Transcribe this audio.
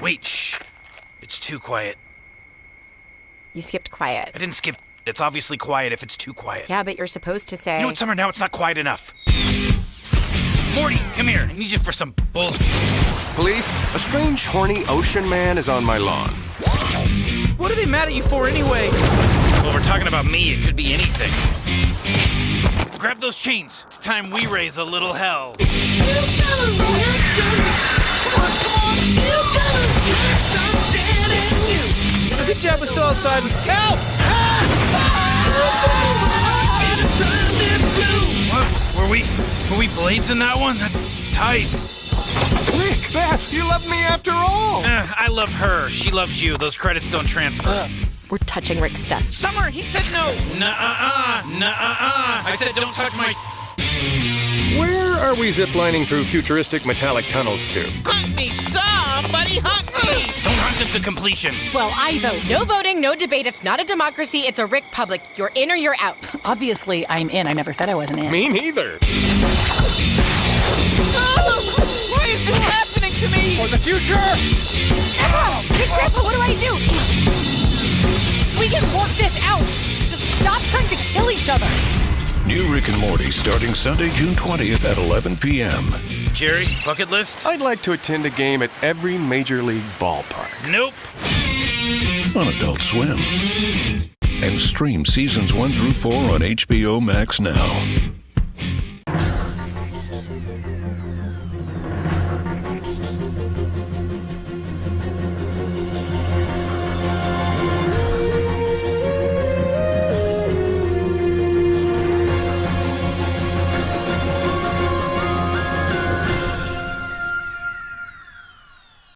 Wait, shh. It's too quiet. You skipped quiet. I didn't skip. It's obviously quiet if it's too quiet. Yeah, but you're supposed to say. You know what, Summer? Now it's not quiet enough. Morty, come here. I need you for some bull. Police, a strange, horny ocean man is on my lawn. What are they mad at you for anyway? Well, we're talking about me. It could be anything. Grab those chains. It's time we raise a little hell. Good job, we're still outside. Help! What? Were we? Were we blades in that one? That's tight. Nick, Beth, you love me after all. Eh, I love her. She loves you. Those credits don't transfer. We're touching Rick's stuff. Summer, he said no. Nuh-uh-uh. Nuh-uh-uh. I said don't touch my... Where are we ziplining through futuristic metallic tunnels to? Hunt me, somebody to completion. Well, I vote. No voting, no debate. It's not a democracy. It's a Rick public. You're in or you're out. Obviously, I'm in. I never said I wasn't in. Me neither. Oh, Why is this happening to me? For the future! Grandpa! Big Grandpa, what do I do? We can work this out. Just stop trying to kill each other. New Rick and Morty starting Sunday, June 20th at 11 p.m. Jerry, bucket list? I'd like to attend a game at every major league ballpark. Nope. on Adult Swim. And stream seasons 1 through 4 on HBO Max now.